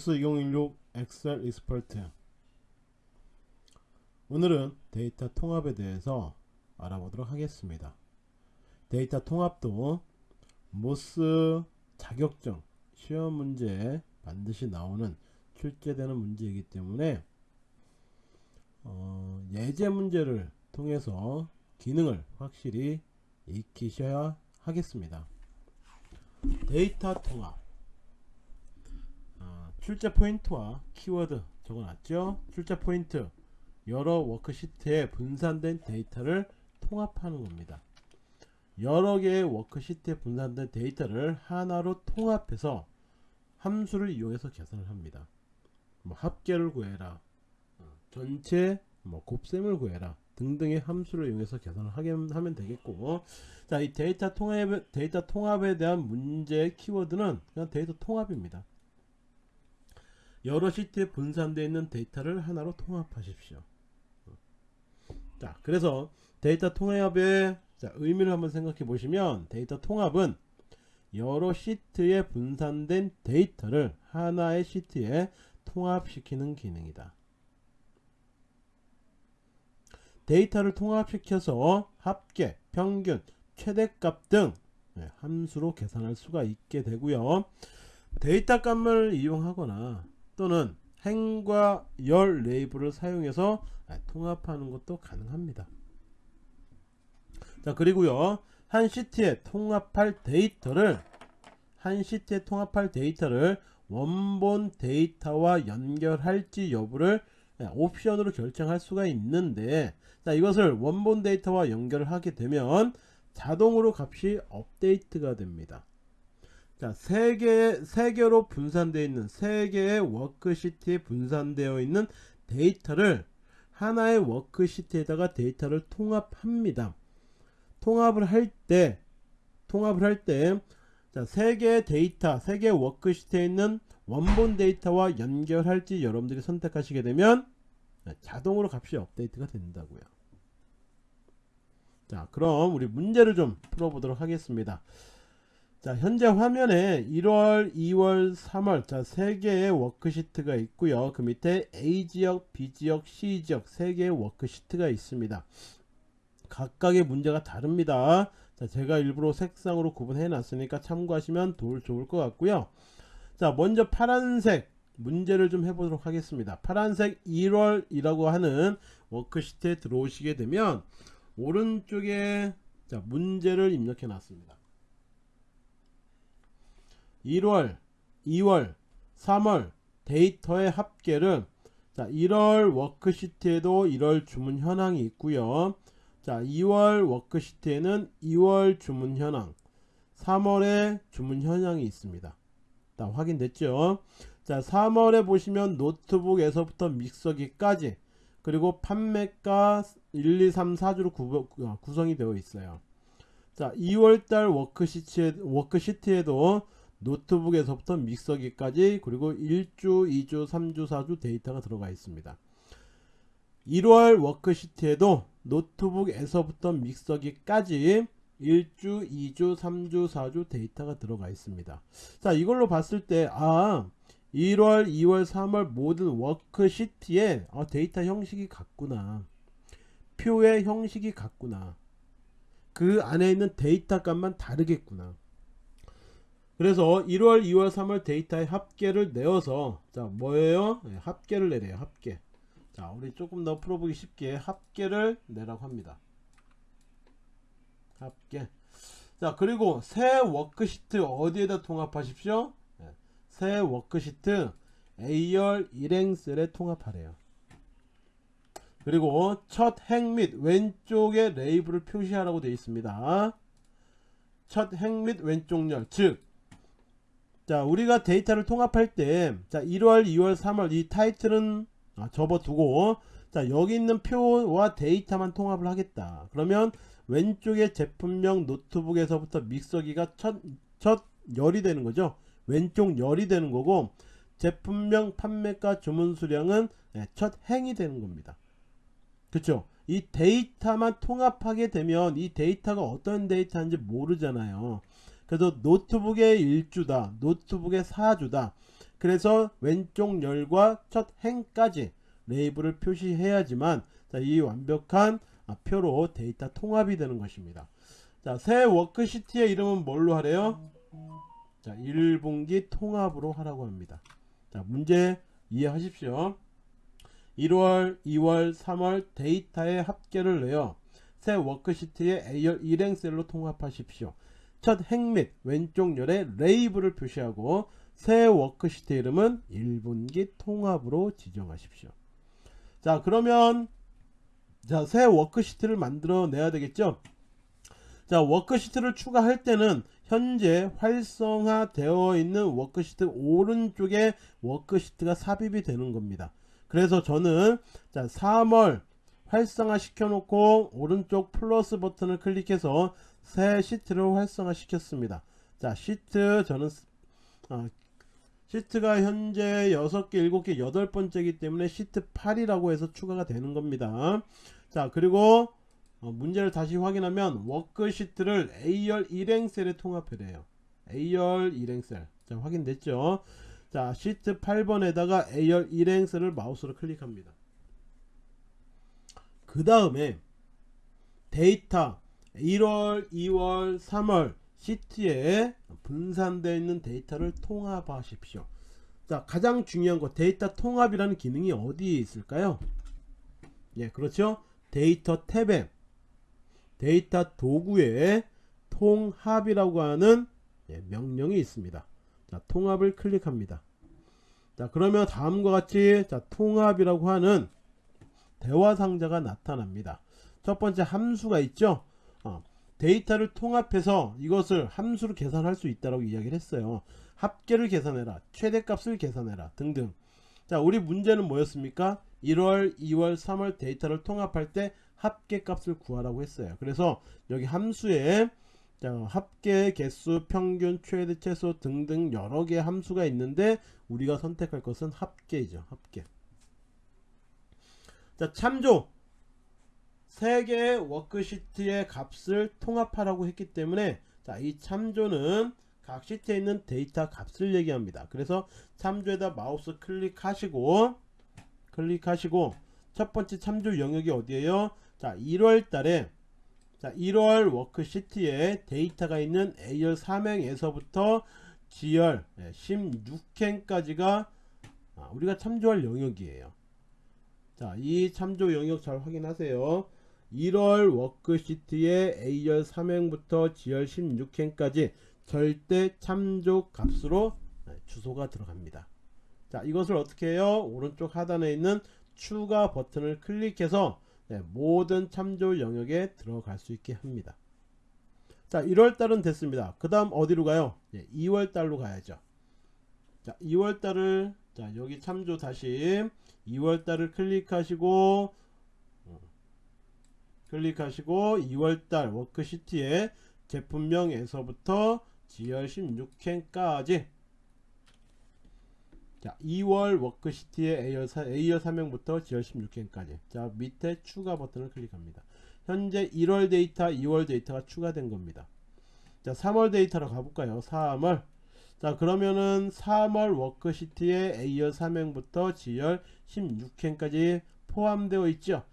MOS 2016 Excel Expert. 오늘은 데이터 통합에 대해서 알아보도록 하겠습니다. 데이터 통합도 MOS 자격증 시험 문제에 반드시 나오는 출제되는 문제이기 때문에 어, 예제 문제를 통해서 기능을 확실히 익히셔야 하겠습니다. 데이터 통합. 어, 출제 포인트와 키워드 적어놨죠? 출제 포인트 여러 worksheet에 분산된 데이터를 통합하는 겁니다. 여러 개의 worksheet에 분산된 데이터를 하나로 통합해서 함수를 이용해서 계산을 합니다. 뭐 합계를 구해라 어, 전체 뭐 곱셈을 구해라 등등의 함수를 이용해서 계산을 하게 하면 되겠고 자 이 데이터 통합 데이터 통합에 대한 문제의 키워드는 그냥 데이터 통합입니다 여러 시트에 분산되어 있는 데이터를 하나로 통합하십시오. 자 그래서 데이터 통합의 자, 의미를 한번 생각해 보시면 데이터 통합은 여러 시트에 분산된 데이터를 하나의 시트에 통합시키는 기능이다. 데이터를 통합시켜서 합계, 평균, 최대값 등 네, 함수로 계산할 수가 있게 되고요. 데이터 값을 이용하거나 또는 행과 열 레이블을 사용해서 통합하는 것도 가능합니다. 자 그리고요. 한 시트에 통합할 데이터를 한 시트에 통합할 데이터를 원본 데이터와 연결할지 여부를 옵션으로 결정할 수가 있는데 자 이것을 원본 데이터와 연결을 하게 되면 자동으로 값이 업데이트가 됩니다 자, 세 개, 세 개로 분산되어 있는 세 개의 워크시트에 분산되어 있는 데이터를 하나의 워크시트에다가 데이터를 통합합니다. 통합을 할 때, 통합을 할 때, 자, 세 개의 데이터, 세 개의 워크시트에 있는 원본 데이터와 연결할지 여러분들이 선택하시게 되면 자동으로 값이 업데이트가 된다고요. 자, 그럼 우리 문제를 좀 풀어보도록 하겠습니다. 자 현재 화면에 1월 2월 3월 자 3개의 워크시트가 있고요. 그 밑에 A지역 B지역 C지역 3개의 워크시트가 있습니다. 각각의 문제가 다릅니다. 자 제가 일부러 색상으로 구분해 놨으니까 참고하시면 도, 좋을 것 같고요. 자 먼저 파란색 문제를 좀 해보도록 하겠습니다. 파란색 1월이라고 하는 워크시트에 들어오시게 되면 오른쪽에 자 문제를 입력해 놨습니다 1월 2월 3월 데이터의 합계를 자 1월 워크시트에도 1월 주문 현황이 있고요. 자 2월 워크시트에는 2월 주문 현황 3월에 주문 현황이 있습니다. 자 확인됐죠? 자 3월에 보시면 노트북에서부터 믹서기까지 그리고 판매가 1 2 3 4주로 구, 구성이 되어 있어요. 자 2월달 워크시트에, 워크시트에도 노트북에서부터 믹서기까지 그리고 1주 2주 3주 4주 데이터가 들어가 있습니다. 1월 워크시트에도 노트북에서부터 믹서기까지 1주 2주 3주 4주 데이터가 들어가 있습니다. 자 이걸로 봤을 때 아 1월 2월 3월 모든 워크시트에 아, 데이터 형식이 같구나. 표의 형식이 같구나. 그 안에 있는 데이터 값만 다르겠구나 그래서 1월 2월 3월 데이터의 합계를 내어서 자 뭐예요? 네, 합계를 내래요 합계. 자 우리 조금 더 풀어보기 쉽게 합계를 내라고 합니다. 합계. 자 그리고 새 워크시트 어디에다 통합하십시오? 네, 새 워크시트 A열 일행셀에 통합하래요. 그리고 첫 행 및 왼쪽에 레이블을 표시하라고 되어 있습니다. 첫 행 및 왼쪽 열 즉 자 우리가 데이터를 통합할 때 자 1월 2월 3월 이 타이틀은 아, 접어두고 자 여기 있는 표와 데이터만 통합을 하겠다. 그러면 왼쪽에 제품명 노트북에서부터 믹서기가 첫, 첫 열이 되는 거죠? 왼쪽 열이 되는 거고 제품명 판매가 주문 수량은 네, 첫 행이 되는 겁니다. 그쵸? 이 데이터만 통합하게 되면 이 데이터가 어떤 데이터인지 모르잖아요 그래서 노트북의 1주다 노트북의 4주다 그래서 왼쪽 열과 첫 행까지 레이블을 표시해야지만 자, 이 완벽한 아, 표로 데이터 통합이 되는 것입니다. 자, 새 워크시트의 이름은 뭘로 하래요? 자, 1분기 통합으로 하라고 합니다. 자, 문제 이해하십시오. 1월, 2월, 3월 데이터의 합계를 내어 새 워크시트의 A열 일행셀로 통합하십시오. 첫행및 왼쪽 열에 레이블을 표시하고 새 워크시트 이름은 1분기 통합으로 지정하십시오. 자 그러면 자 새 워크시트를 만들어 내야 되겠죠. 자 워크시트를 추가할 때는 현재 활성화 되어 있는 워크시트 오른쪽에 워크시트가 삽입이 되는 겁니다. 그래서 저는 자 3월 활성화 시켜 놓고 오른쪽 플러스 버튼을 클릭해서 새 시트를 활성화 시켰습니다. 자 시트 저는 어, 시트가 현재 6개 7개 8번째이기 때문에 시트 8이라고 해서 추가가 되는 겁니다. 자 그리고 어, 문제를 다시 확인하면 워크시트를 A열 일행셀에 통합해래요. A열 일행셀. 자 확인됐죠? 자 시트 8번에다가 A열 일행셀을 마우스로 클릭합니다 그 다음에 데이터 1월 2월 3월 시트에 분산되어 있는 데이터를 통합하십시오. 자 가장 중요한 거 데이터 통합이라는 기능이 어디에 있을까요? 예 그렇죠? 데이터 탭에 데이터 도구에 통합이라고 하는 예, 명령이 있습니다. 자 통합을 클릭합니다. 자 그러면 다음과 같이 자 통합이라고 하는 대화 상자가 나타납니다. 첫 번째 함수가 있죠. 어, 데이터를 통합해서 이것을 함수로 계산할 수 있다고 이야기를 했어요. 합계를 계산해라, 최대값을 계산해라 등등. 자, 우리 문제는 뭐였습니까? 1월, 2월, 3월 데이터를 통합할 때 합계값을 구하라고 했어요. 그래서 여기 함수에 자, 합계, 개수, 평균, 최대, 최소 등등 여러 개의 함수가 있는데 우리가 선택할 것은 합계이죠. 합계. 자 참조. 3개의 워크시트의 값을 통합하라고 했기 때문에 자 이 참조는 각 시트에 있는 데이터 값을 얘기합니다. 그래서 참조에다 마우스 클릭하시고 클릭하시고 첫 번째 참조 영역이 어디에요? 자 1월 달에 자 1월 워크시트에 데이터가 있는 A열 3행에서부터 G열 16행까지가 아, 우리가 참조할 영역이에요 자, 이 참조 영역 잘 확인하세요. 1월 워크시트의 A열 3행부터 G열 16행까지 절대 참조 값으로 네, 주소가 들어갑니다. 자, 이것을 어떻게 해요? 오른쪽 하단에 있는 추가 버튼을 클릭해서 네, 모든 참조 영역에 들어갈 수 있게 합니다. 자, 1월달은 됐습니다. 그 다음 어디로 가요? 네, 2월달로 가야죠. 자, 2월달을 자, 여기 참조 다시 2월달을 클릭하시고 어, 클릭하시고 2월달 워크시트에 제품명에서부터 G열 16행까지. 자 2월 워크시트의 A열, 4, A열 3행부터 G열 16행까지. 자 밑에 추가 버튼을 클릭합니다. 현재 1월 데이터 2월 데이터가 추가된 겁니다. 자 3월 데이터로 가볼까요? 3월. 자 그러면은 3월 워크시트에 A열 3행부터 G열 16행까지 포함되어 있죠.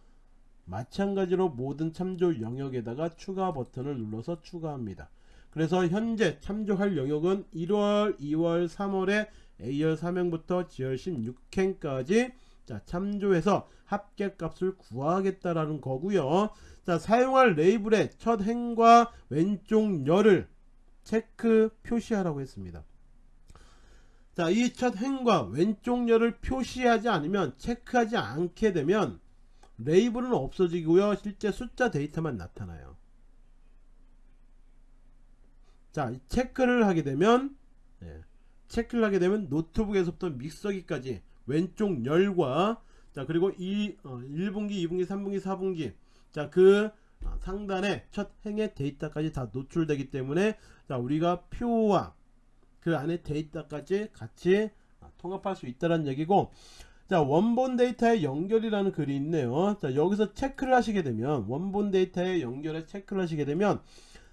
마찬가지로 모든 참조 영역에다가 추가 버튼을 눌러서 추가합니다. 그래서 현재 참조할 영역은 1월 2월 3월에 A열 3행부터 G열 16행까지 자 참조해서 합계값을 구하겠다라는 거고요. 자 사용할 레이블의 첫 행과 왼쪽 열을 체크 표시하라고 했습니다 자, 이 첫 행과 왼쪽 열을 표시하지 않으면 체크하지 않게 되면 레이블은 없어지고요. 실제 숫자 데이터만 나타나요. 자, 체크를 하게 되면 예, 체크를 하게 되면 노트북에서부터 믹서기까지 왼쪽 열과 자 그리고 이 어, 1분기, 2분기, 3분기, 4분기 자그 어, 상단에 첫 행의 데이터까지 다 노출되기 때문에 자 우리가 표와 그 안에 데이터까지 같이 통합할 수 있다는 얘기고 자 원본 데이터의 연결이라는 글이 있네요 자 여기서 체크를 하시게 되면 원본 데이터의 연결에 체크를 하시게 되면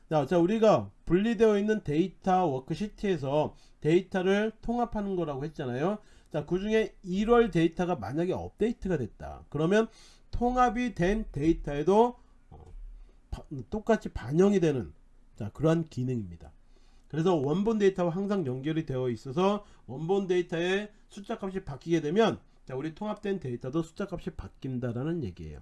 자, 자 우리가 분리되어 있는 데이터 워크시트에서 데이터를 통합하는 거라고 했잖아요. 자, 그 중에 1월 데이터가 만약에 업데이트가 됐다. 그러면 통합이 된 데이터에도 어, 바- 똑같이 반영이 되는 자, 그러한 기능입니다. 그래서 원본 데이터와 항상 연결이 되어 있어서 원본 데이터의 숫자 값이 바뀌게 되면 자, 우리 통합된 데이터도 숫자 값이 바뀐다라는 얘기예요.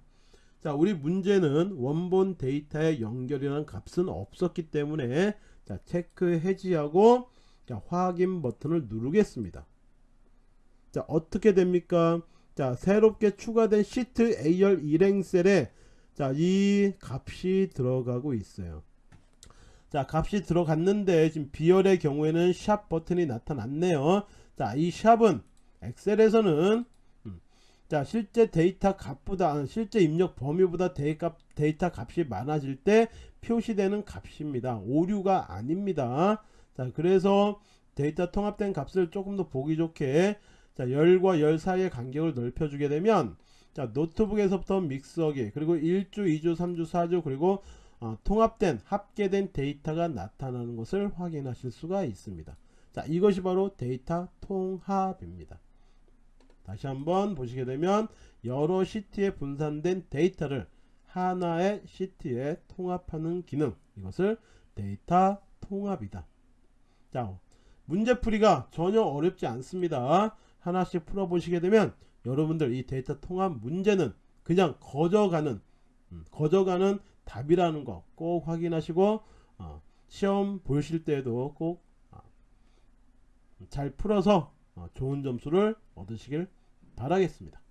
자, 우리 문제는 원본 데이터에 연결이라는 값은 없었기 때문에 자, 체크 해지하고 자, 확인 버튼을 누르겠습니다. 자, 어떻게 됩니까? 자, 새롭게 추가된 시트 AR 일행 셀에 자, 이 값이 들어가고 있어요. 자, 값이 들어갔는데 지금 비열의 경우에는 샵 버튼이 나타났네요. 자, 이 샵은 엑셀에서는 음, 자, 실제 데이터 값보다 아, 실제 입력 범위보다 데이터, 데이터 값이 많아질 때 표시되는 값입니다. 오류가 아닙니다. 자, 그래서 데이터 통합된 값을 조금 더 보기 좋게 자, 열과 열 사이의 간격을 넓혀 주게 되면 자, 노트북에서부터 믹서기 그리고 1주, 2주, 3주, 4주 그리고 어, 통합된 합계된 데이터가 나타나는 것을 확인하실 수가 있습니다. 자, 이것이 바로 데이터 통합입니다. 다시 한번 보시게 되면 여러 시트에 분산된 데이터를 하나의 시트에 통합하는 기능 이것을 데이터 통합이다. 자, 문제풀이가 전혀 어렵지 않습니다. 하나씩 풀어 보시게 되면 여러분들 이 데이터 통합 문제는 그냥 거저가는 음, 거저가는 답이라는 거 꼭 확인하시고 어, 시험 보실 때에도 꼭잘 풀어서 어, 좋은 점수를 얻으시길 바라겠습니다.